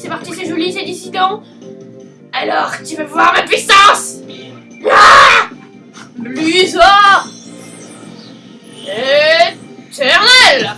C'est parti, c'est joli, c'est dissident. Alors, tu veux voir ma puissance? Ah! Blizzard Éternel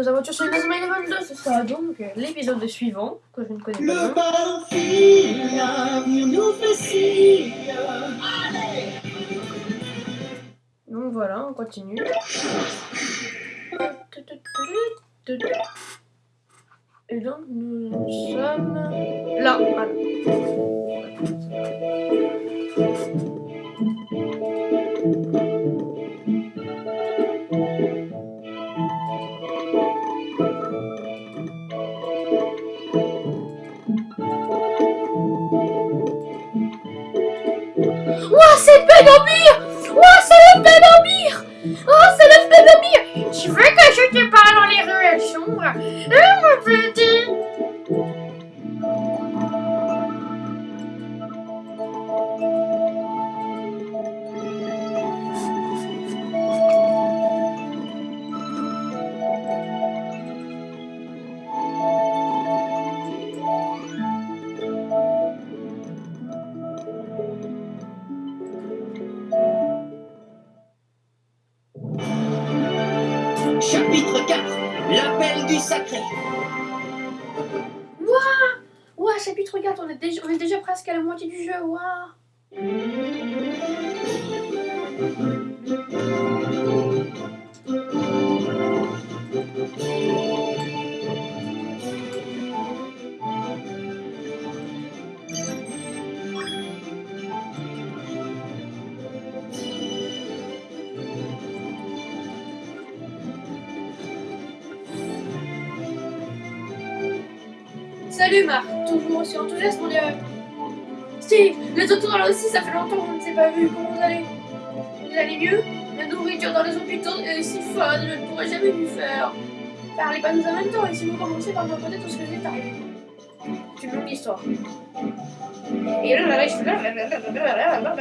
nos aventures sur Inazuma Eleven 2, ce sera donc l'épisode suivant, que je ne connais pas. Le battlefield, l'avenir nous. Donc voilà, on continue. Et donc nous sommes là. Voilà. Ouah, c'est Benamir Ouah, c'est le Benamir Oh, c'est le Benamir Tu veux que je te parle dans les ruelles sombres? Hein, mon Salut Marc, toujours aussi enthousiaste mon dieu Steve, les autres là aussi, ça fait longtemps qu'on ne s'est pas vu, comment vous allez Vous allez mieux La nourriture dans les hôpitaux est si fun, je ne pourrais jamais lui faire. Parlez pas nous en même temps, et si vous commencez par me raconter tout ce que vous est arrivé. C'est une longue histoire. Et là, là, là,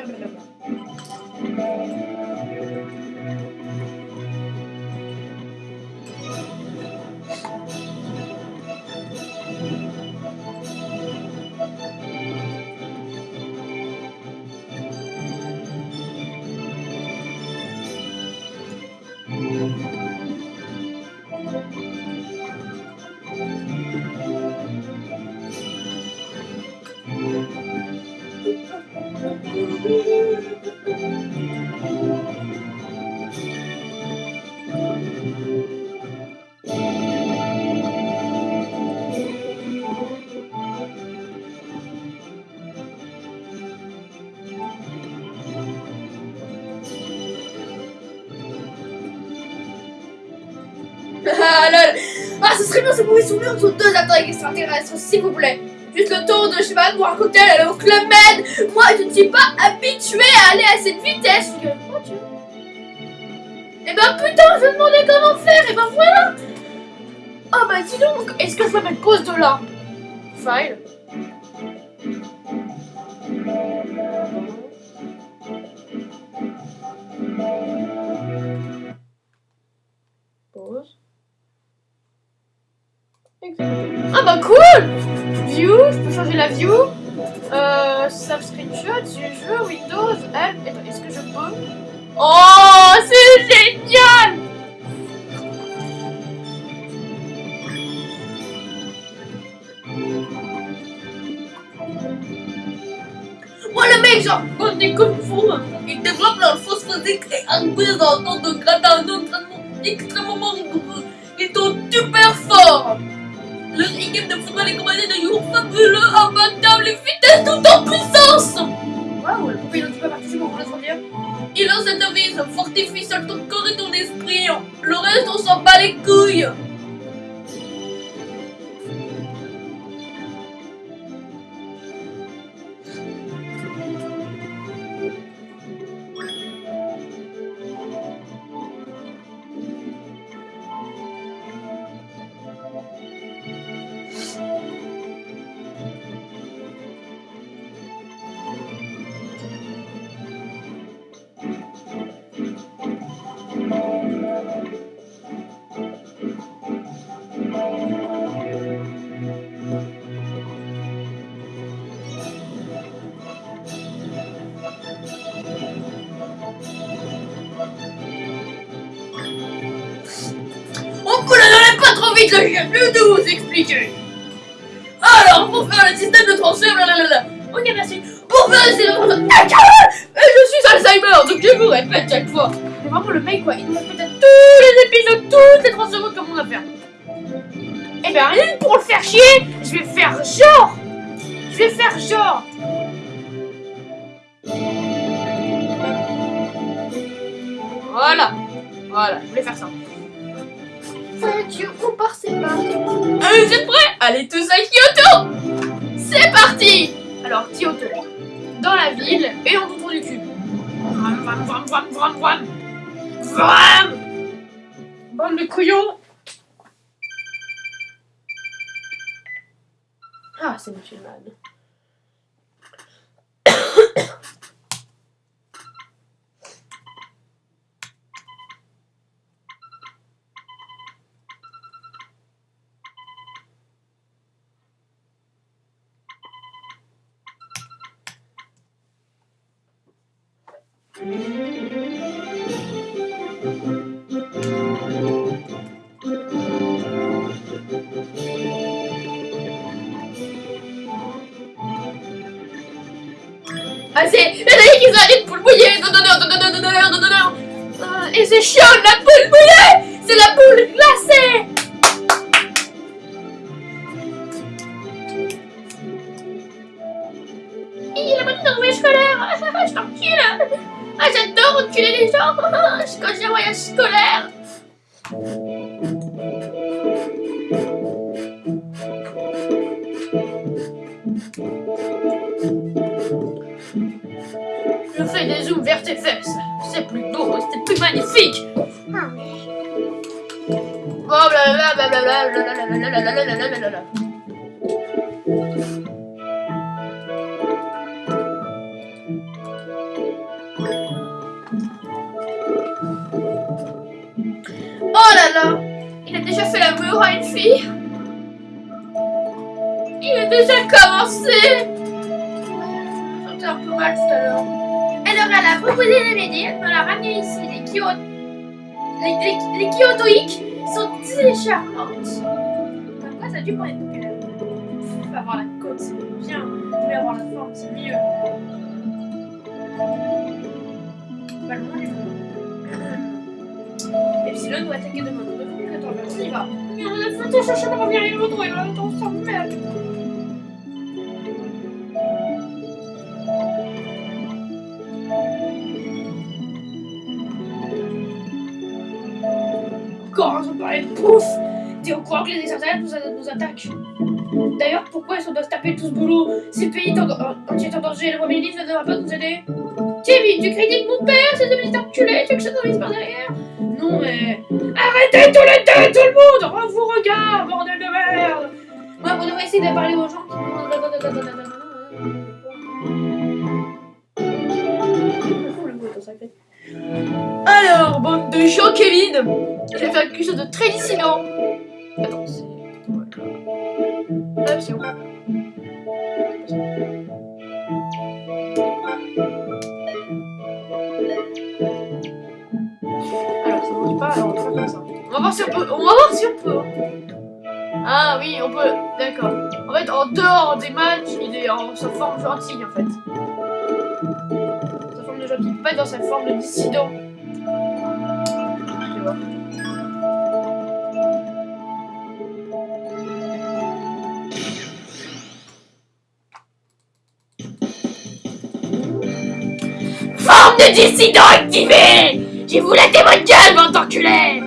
serait bien si vous pouvez souvenir entre deux attaques extraterrestres, s'il vous plaît. Juste le tour de, je sais pas, boire un cocktail, aller au Club Med. Moi, je ne suis pas habituée à aller à cette vitesse. figure-toi, tu vois. Eh ben putain, je me demandais comment faire, et ben voilà. Oh bah dis donc, est-ce que je peux mettre pause de là? File. Ah bah cool View, je peux changer la view. Euh, save screenshot, du jeu, Windows. Attends, est-ce que je peux? Oh, c'est génial Moi le mec, genre, quand t'es comme fou, ils développent leur fausse physique et increase dans ton de grade à un entraînement extrêmement rigoureux. Ils sont super équipe de football est commandé de jours fabuleux, imbattables et vitesse tout en puissance plus de vous expliquer. Alors, pour faire le système de transfert, blablabla. Ok, merci. Pour faire le système de transfert, Ah, je suis Alzheimer, donc je vous répète chaque fois. C'est vraiment le mec quoi, il nous répète à tous les épisodes, toutes les 30 secondes comme on a fait. Et ben rien que pour le faire chier, je vais faire genre Je vais faire genre Voilà Voilà, je voulais faire ça. Part, c'est parti. Allez, vous êtes prêts? Allez tous à Kyoto C'est parti Alors, Kyoto. Dans la ville et en autour du cube. Vam, vam, vam, vam, vam, vam. Vam Bande de couillons Ah, c'est musulman. Ah, Quand j'ai un voyage scolaire Je fais des zooms vers tes fesses. C'est plus beau, c'est plus magnifique. Oh. Oh proposé de l'aider dans la manière ici. Les, Kyoto... les, les, les Kyotoïques sont très charmantes. Pourquoi ça a dû prendre Il faut avoir la côte, c'est bien. Vous avoir la forme, c'est mieux. Pas le monde. Epsilon doit attaquer demain. On y va. Il en a de photos, il va en a de temps, il en a de merde. Pareil, pouf. T'es au courant que les extraterrestres nous, attaquent. D'ailleurs, pourquoi est-ce qu'on doit se taper tout ce boulot? Si le pays entier est en danger, le premier ministre ne devra pas nous aider. Kevin, tu critiques mon père, c'est de petits enculés, tu veux que je t'envise par derrière. Non mais... Arrêtez tous les deux, tout le monde! On vous regarde, bordel de merde! Moi, on devrait essayer de parler aux gens qui... Alors, bande de gens, Kevin Je vais faire quelque chose de très dissident. Attends, c'est... Voilà. Alors, ça marche pas, alors on ça. On va voir si on peut... On va voir si on peut. Ah oui, on peut... D'accord. En fait, en dehors des matchs, il est en sa forme gentille, en fait. Sa forme de gentil, pas dans sa forme de dissident. Le dissident activé J'ai vous laissé votre gueule, bande d'enculés.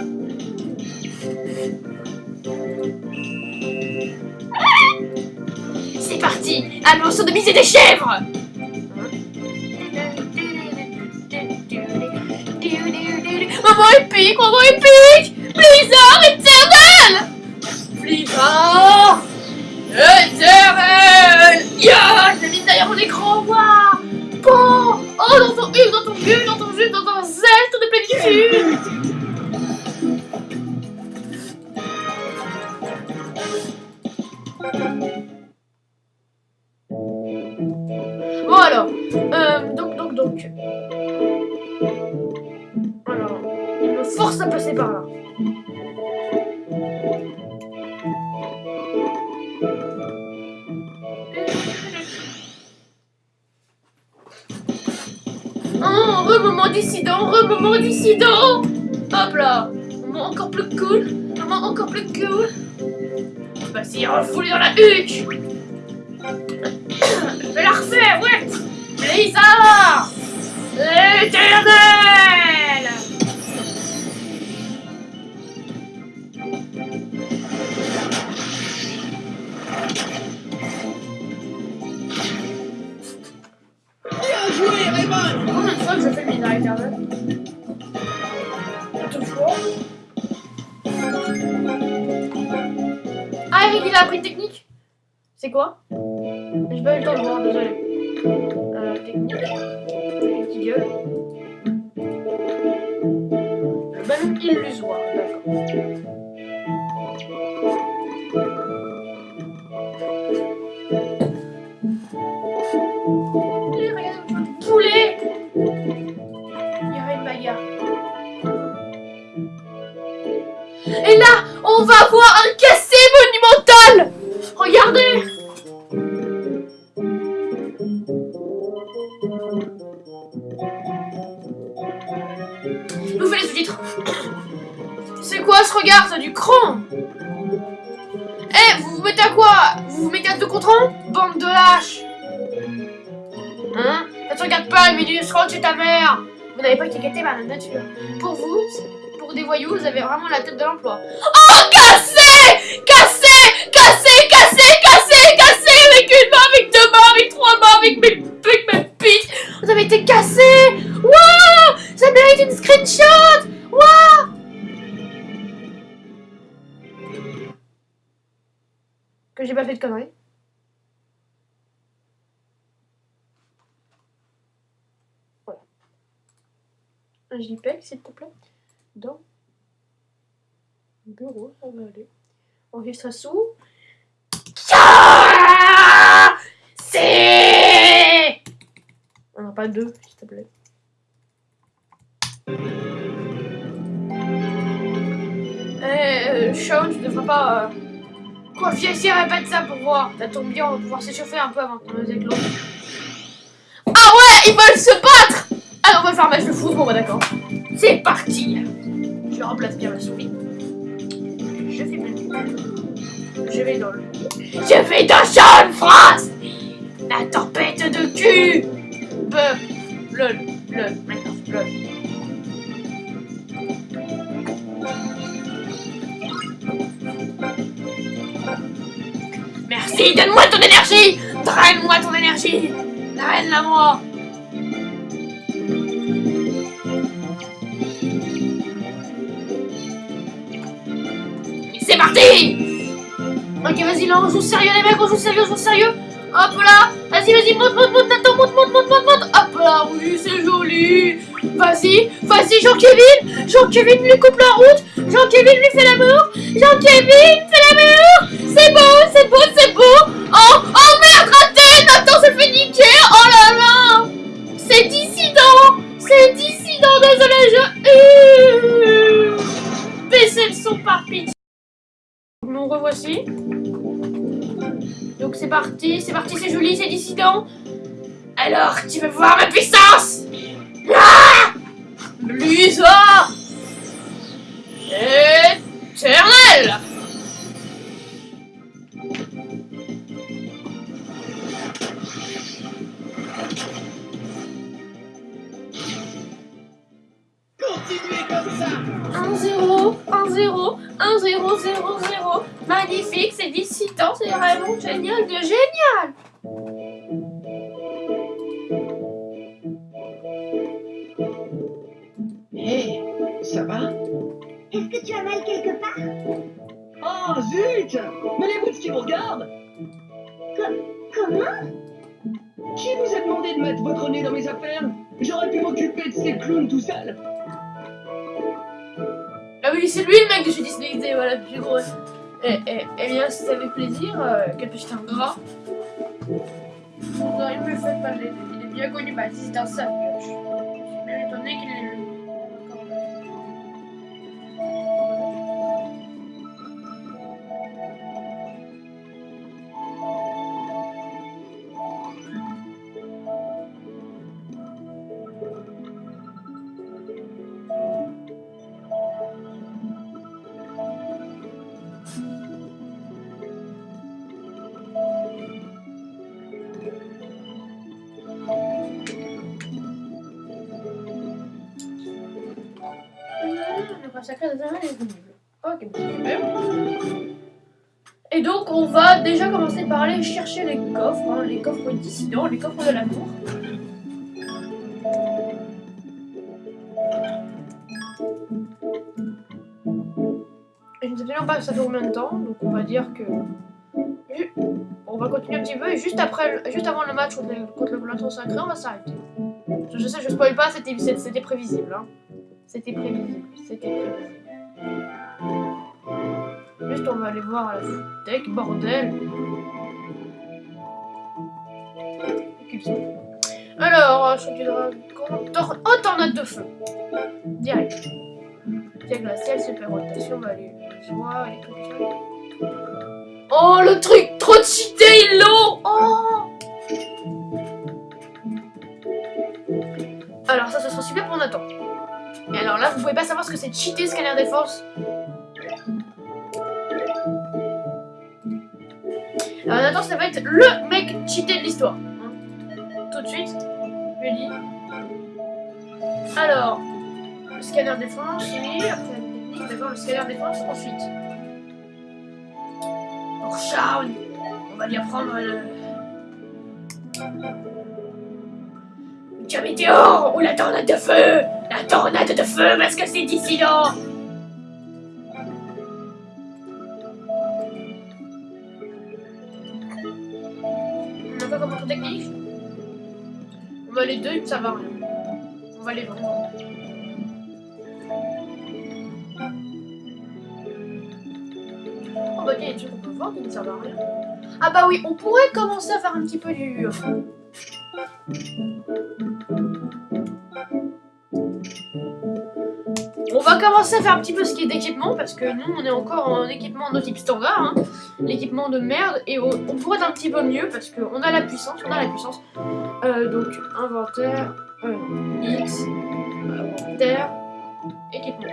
C'est parti. Allons sodomiser des chèvres. Maman épique, maman épique Blizzard éternel. Blizzard. Éternel. Ya Bon alors, euh, donc, donc, donc. Alors, il me force à passer par là. Re-moment dissident, re-moment dissident Hop là Moment encore plus cool Moment encore plus cool. Vas-y, refoulé dans la huche Je vais la refaire, ouais. Blizzard Éternel Ah, il a appris technique C'est quoi? J'ai pas eu le temps de voir, désolé. Euh, technique. Qui gueule. Le ballon illusoire, on va voir un cassé monumental. Regardez. Ouvrez les sous-titres C'est quoi ce regard C'est du cran? Eh, vous vous mettez à quoi? Vous vous mettez à deux contre un? Bande de lâches. Hein? Ça te regarde pas, Emilius, rentre chez ta mère. Vous n'avez pas étiqueté ma nature. Pour vous, des voyous, vous avez vraiment la tête de l'emploi. Oh, cassé Cassé Cassé Cassé Cassé Cassé Avec une main, avec deux mains, avec trois mains, avec mes, avec mes pics Vous avez été cassé Waouh Ça mérite une screenshot Waouh Que j'ai pas fait de conneries. Voilà. Un JPEG, s'il te plaît. Dans le bureau, ça va aller. Ah C'est. On n'a pas deux, s'il te plaît. Eh, euh, Sean, tu devrais pas. Quoi, viens ici, répète ça pour voir. Ça tombe bien, on va pouvoir s'échauffer un peu avant qu'on nous éclose. Ah ouais, ils veulent se battre Alors, on va faire un match de foot, bon bah d'accord. C'est parti Je remplace bien la souris. Je fais bien. Je vais dans le... Je vais dans Sean France La tempête de cul. Be... Lol, lol, maintenant, lol. Merci, donne-moi ton énergie. Draine-moi ton énergie. Draine-la parti! Ok, vas-y, là, on joue sérieux, les mecs, on joue sérieux, on joue sérieux. Hop là Vas-y, vas-y, monte, monte, monte, Nathan, monte, monte, monte, monte, monte. Hop là, oui, c'est joli. Vas-y, vas-y, Jean-Kévin Jean-Kévin lui coupe la route. Jean-Kévin lui fait l'amour. Jean-Kévin fait l'amour. C'est beau, c'est beau, c'est beau. Oh, c'est parti, c'est joli, c'est dissident. Alors, tu veux voir ma puissance? Ah! Lusa Éternel! Continuez comme ça. 1-0, 1-0, 1-0, 0-0. Magnifique, c'est 17 ans, c'est vraiment génial de gérer c'est lui le mec que Disney, voilà, plus gros. Eh, eh, eh bien, ça fait plaisir, euh, quel petit ingrat. Il me fait pas, il est bien connu, bah, c'est un bien qu'il. Chercher les coffres, hein, les coffres dissidents, les coffres de l'amour. Je ne sais absolument pas ça fait combien de temps, donc on va dire que. On va continuer un petit peu et juste après, juste avant le match contre, contre le Blanton Sacré, on va s'arrêter. Je, sais, je spoil pas, c'était prévisible. Hein. C'était prévisible, c'était prévisible. Juste on va aller voir la footech, bordel. Alors, je du dragon. Oh, tornade de feu. Direct. Pierre glacial, super rotation, bah, les joies, les trucs. Oh, le truc trop cheaté, ils l'ont Oh Alors, ça, ce sera super pour Nathan. Et alors là, vous pouvez pas savoir ce que c'est cheater scanner défense. Alors Nathan, ça va être le mec cheaté de l'histoire. Tout de suite, je. Alors, le scanner défense, oui, après technique, d'accord, le scanner défense, ensuite. Pour Shaun, on va lui apprendre le... Le météore ou la tornade de feu La tornade de feu parce que c'est dissident Les deux, ça va rien. On va les vraiment. Oh bah il y a des trucs qu'on peut voir qui ne servent à rien. Ah bah oui, on pourrait commencer à faire un petit peu du... On va commencer à faire un petit peu ce qui est d'équipement parce que nous on est encore en équipement de type standard, hein. l'équipement de merde et on, on pourrait être un petit peu mieux parce qu'on a la puissance, on a la puissance. Euh, donc inventaire, euh, X, inventaire, équipement.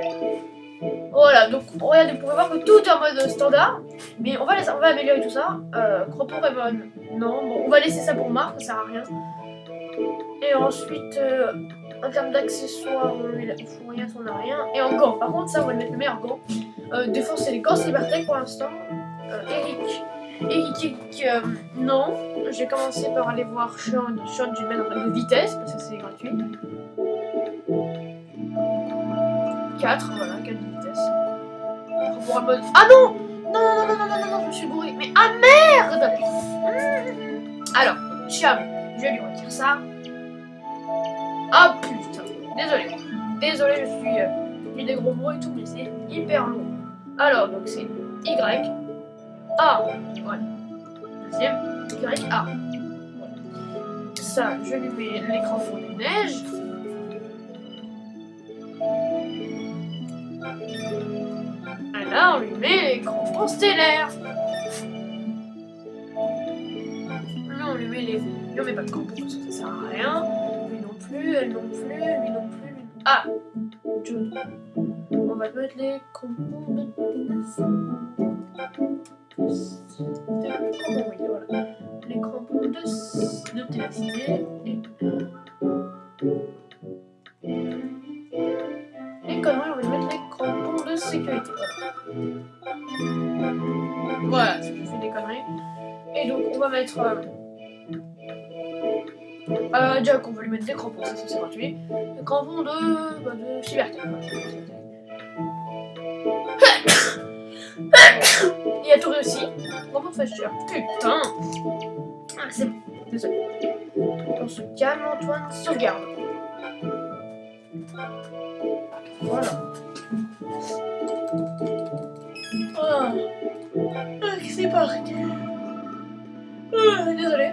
Voilà, donc regardez, vous pouvez voir que tout est en mode standard, mais on va, laisser- on va améliorer tout ça. Euh, Raymond, non, bon, on va laisser ça pour Marc, ça sert à rien. Et ensuite, euh, en termes d'accessoires, il faut rien, on n'a rien. Et en gants, par contre, ça, on va le mettre le meilleur gant. Euh, défense, c'est les gants Cybertech pour l'instant. Eric. Eric, euh, non. J'ai commencé par aller voir Sean. Sean, vais mettre en vitesse parce que c'est gratuit. 4, voilà, 4 de vitesse. Pour mode. Ah non Non, non, non, non, non, non, non, je me suis bourré. Mais ah merde Mmh. Alors, Cham, je lui retire ça. Ah putain, désolé. Désolé, je suis. Euh, des gros mots et tout, mais c'est hyper lourd. Alors, donc c'est Y, A, voilà. Deuxième, Y, A. Voilà. Ça, je lui mets l'écran pour les neiges. Et là, on lui met l'écran pour stellaire. Là, on lui met les. Lui, on met pas de que ça sert à rien. Lui non plus, elle non plus, lui non plus. Lui... Ah Jude. On va mettre les crampons de Les crampons de, de ténacité. Et... Les conneries, on va mettre les crampons de sécurité. Voilà. Voilà, je des conneries. Et donc, on va mettre. Euh, euh, qu'on va lui mettre des crampons, ça c'est gratuit. Des crampons de. Bah, de Cybertech. Il a aussi. Crampons de Fashion. Putain Ah, c'est bon, désolé. On se calme, Antoine, sauvegarde. Voilà. Ah, ah c'est parti. Ah, désolé.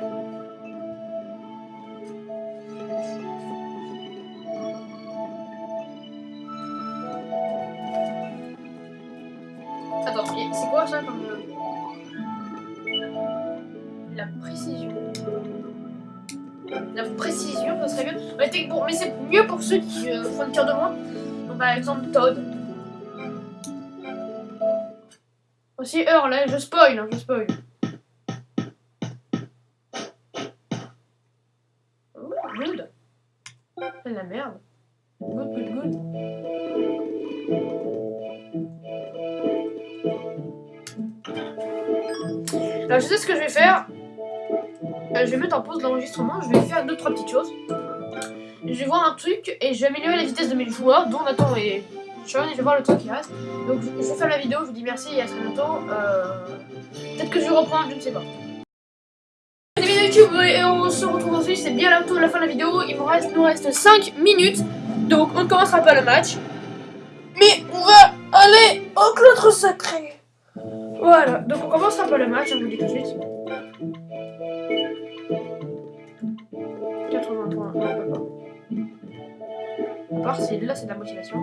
Euh, La précision. La précision, ça serait bon, mais c'est mieux pour ceux qui euh, font une tir de moins. Donc, par exemple, Todd. Aussi, Earl, là, je spoil, hein, je spoil. Oh, good. C'est la merde. Good, good, good. Alors, je sais ce que je vais faire. Euh, je vais mettre en pause l'enregistrement. Je vais faire deux, trois petites choses. Je vais voir un truc et je vais améliorer la vitesse de mes joueurs, dont Nathan et Sean, et je vais voir le temps qui reste. Donc, je vais faire la vidéo. Je vous dis merci et à très bientôt. Euh, Peut-être que je vais reprendre, je ne sais pas. YouTube et on se retrouve ensuite. C'est bien bientôt la fin de la vidéo. Il me reste, nous reste 5 minutes. Donc, on ne commencera pas le match. Mais on va aller au cloître sacré. Voilà, donc on commencera pas le match, je vous dis tout de suite. 80 points, non, on peut pas. À part si là c'est de la motivation.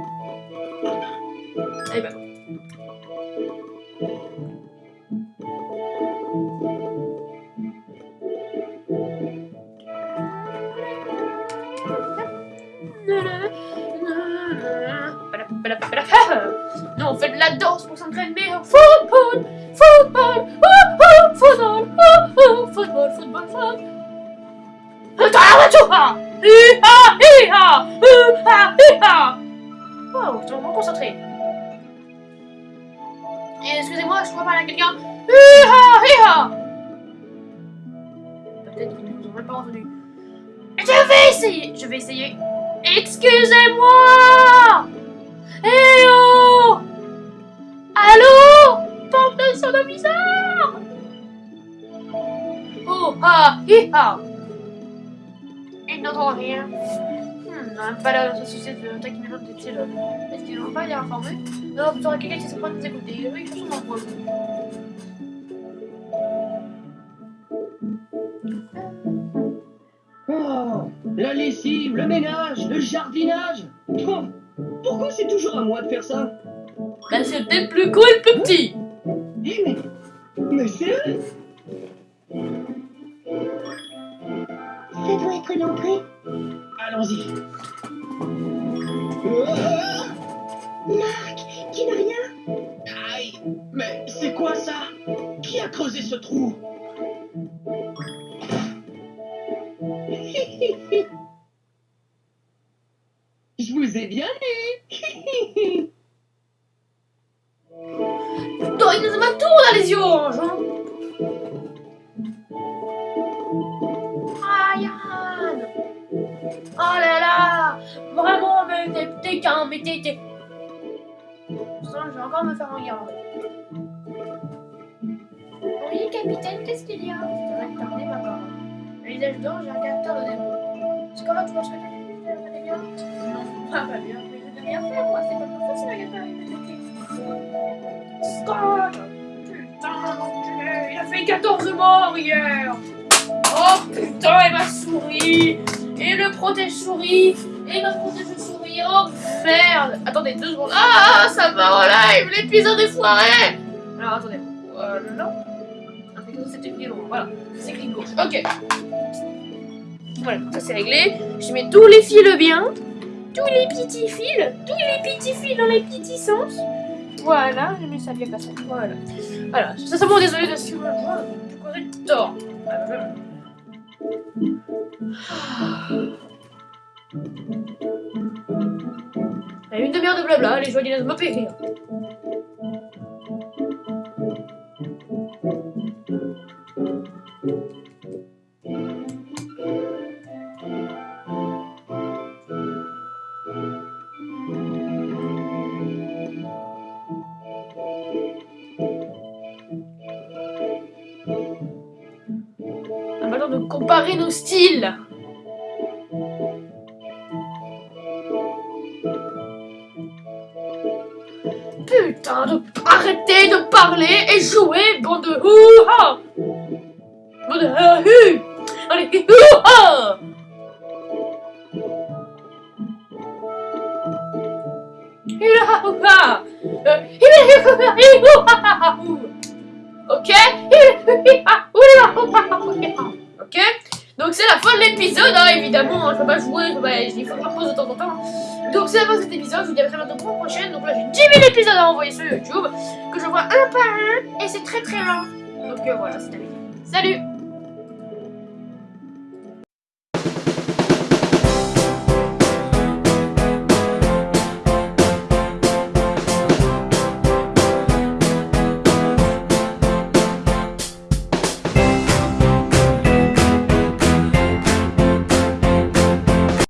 Eh ben. On fait de la danse pour s'entraîner football, football, oh, football, oh, football, football, football. Hi-ha. Wow, je suis vraiment concentré. Excusez-moi, je dois parler à quelqu'un. Peut-être qu'ils ne nous ont même pas entendu. Je vais essayer, je vais essayer. Excusez-moi Eh oh Allô? Porte de son bizarre Oh ha hi ha Ils n'entendent rien. Hmm, on n'a pas la société de tac maintenant de style. Est-ce qu'ils n'ont pas été informés? Non, plutôt quelqu'un qui se prend des écouter. Oui, ils sont nombreux. Oh, la lessive, le ménage, le jardinage. Oh, pourquoi c'est toujours à moi de faire ça? Ben c'était plus cool, plus petit Vraiment, mais t'es qu'un, mais t'es... je vais encore me faire regarder. Oui, capitaine, qu'est-ce qu'il y a? C'est que t'as remis ma parole. Le visage d'or, j'ai un caractère de démon. C'est comment tu penses que tu fais bien Non, pas pas bien. Mais je n'ai rien fait, moi. C'est pas faute, c'est la galère. Scott Putain, il a fait 14 morts hier Oh putain, et ma souris Et le protège-souris Et ma protège-souris Oh merde Attendez, deux secondes. Ah, ça va en live L'épisode est foiré Alors, attendez. Euh, non. Ah, c'était long. Voilà, c'est écrit gauche. Ok. Voilà, ça c'est réglé. Je mets tous les fils bien. Tous les petits fils. Tous les petits fils dans les petits sens. Voilà, j'ai mis ça bien passé. Voilà. Voilà, ça c'est bon, désolé de ce que je vois du tort. Il y a une demi-heure de blabla, les joyeux ne me plus écrire. Comparer nos styles. Putain, de arrêtez de parler et jouer, bande de hou-ha Bande de Allez, Hou-ha Euh. Ok? Ok? Donc c'est la fin de l'épisode, hein, évidemment, je peux pas jouer, je peux il faut que je de temps en temps. Donc c'est la fin de cet épisode, je vous dis à très bientôt pour la prochaine. Donc là j'ai 10 000 épisodes à envoyer sur YouTube, que je vois un par un, et c'est très très long. Donc euh, voilà, c'est terminé. Salut